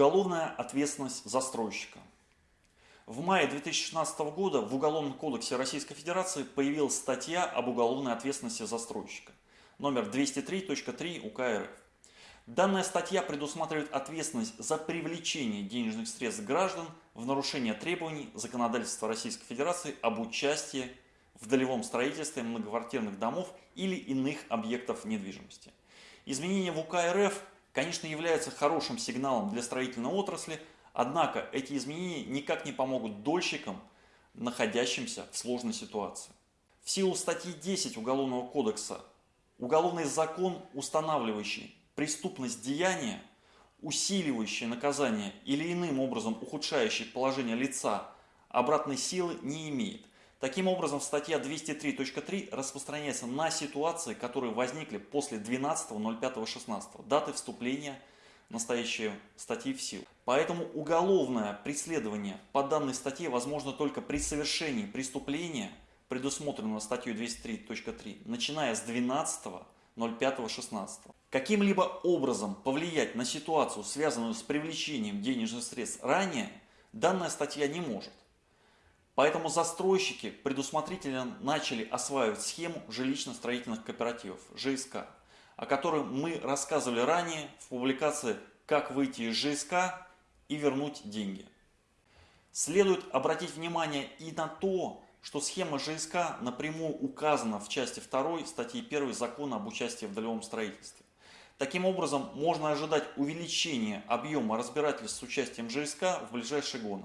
Уголовная ответственность застройщика. В мае 2016 года в Уголовном кодексе Российской Федерации появилась статья об уголовной ответственности застройщика, номер 203.3 УК РФ. Данная статья предусматривает ответственность за привлечение денежных средств граждан в нарушение требований законодательства Российской Федерации об участии в долевом строительстве многоквартирных домов или иных объектов недвижимости. Изменения в УК РФ конечно, являются хорошим сигналом для строительной отрасли, однако эти изменения никак не помогут дольщикам, находящимся в сложной ситуации. В силу статьи 10 Уголовного кодекса уголовный закон, устанавливающий преступность деяния, усиливающий наказание или иным образом ухудшающий положение лица, обратной силы не имеет. Таким образом, статья 203.3 распространяется на ситуации, которые возникли после 12.05.16, даты вступления настоящей статьи в силу. Поэтому уголовное преследование по данной статье возможно только при совершении преступления, предусмотренного статьей 203.3, начиная с 12.05.16. Каким-либо образом повлиять на ситуацию, связанную с привлечением денежных средств ранее, данная статья не может. Поэтому застройщики предусмотрительно начали осваивать схему жилищно-строительных кооперативов, ЖСК, о которой мы рассказывали ранее в публикации «Как выйти из ЖСК и вернуть деньги». Следует обратить внимание и на то, что схема ЖСК напрямую указана в части 2 статьи 1 Закона об участии в долевом строительстве. Таким образом, можно ожидать увеличения объема разбирательств с участием ЖСК в ближайшие годы.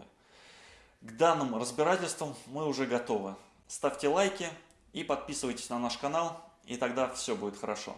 К данным разбирательствам мы уже готовы. Ставьте лайки и подписывайтесь на наш канал, и тогда все будет хорошо.